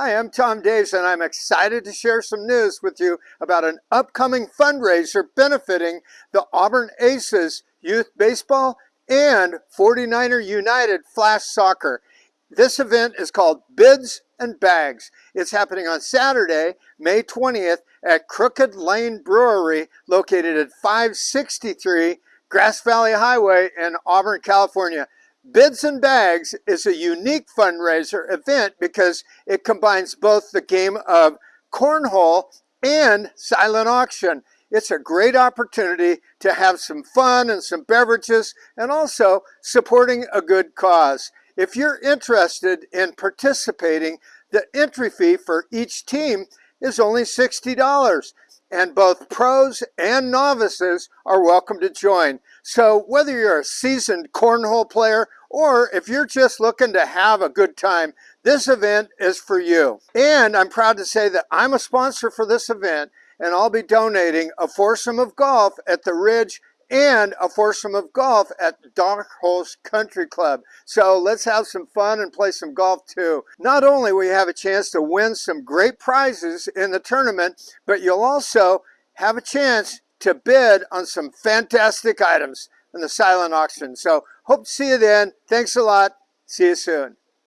Hi, I'm Tom Daves and I'm excited to share some news with you about an upcoming fundraiser benefiting the Auburn Aces Youth Baseball and 49er United Flash Soccer. This event is called Bids and Bags. It's happening on Saturday, May 20th at Crooked Lane Brewery located at 563 Grass Valley Highway in Auburn, California. Bids and Bags is a unique fundraiser event because it combines both the game of cornhole and silent auction. It's a great opportunity to have some fun and some beverages and also supporting a good cause. If you're interested in participating, the entry fee for each team is only $60 and both pros and novices are welcome to join. So whether you're a seasoned cornhole player or if you're just looking to have a good time, this event is for you. And I'm proud to say that I'm a sponsor for this event and I'll be donating a foursome of golf at the Ridge and a foursome of golf at Dark Horse Country Club. So let's have some fun and play some golf too. Not only will you have a chance to win some great prizes in the tournament, but you'll also have a chance to bid on some fantastic items in the silent auction. So hope to see you then. Thanks a lot. See you soon.